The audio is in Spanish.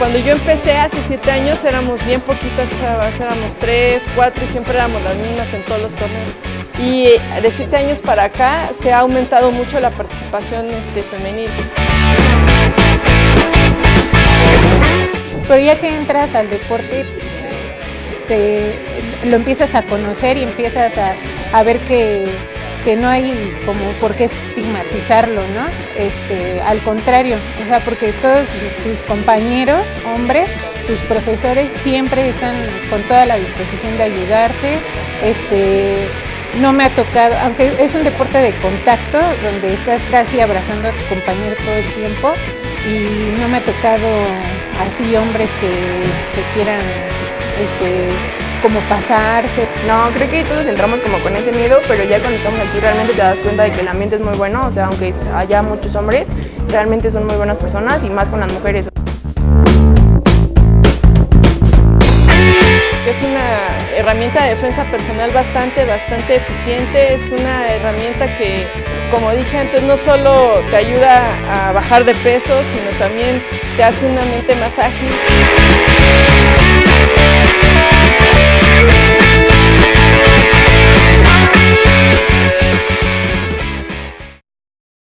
Cuando yo empecé hace siete años éramos bien poquitas chavas, éramos tres, cuatro y siempre éramos las mismas en todos los torneos. Y de siete años para acá se ha aumentado mucho la participación este, femenil. Pero ya que entras al deporte, te, lo empiezas a conocer y empiezas a, a ver que que no hay como por qué estigmatizarlo, ¿no? Este, al contrario, o sea, porque todos tus compañeros, hombres, tus profesores siempre están con toda la disposición de ayudarte, este, no me ha tocado, aunque es un deporte de contacto, donde estás casi abrazando a tu compañero todo el tiempo, y no me ha tocado así hombres que, que quieran este, como pasarse. No, creo que todos entramos como con ese miedo, pero ya cuando estamos aquí realmente te das cuenta de que el ambiente es muy bueno, o sea, aunque haya muchos hombres, realmente son muy buenas personas y más con las mujeres. Es una herramienta de defensa personal bastante, bastante eficiente, es una herramienta que, como dije antes, no solo te ayuda a bajar de peso, sino también te hace una mente más ágil.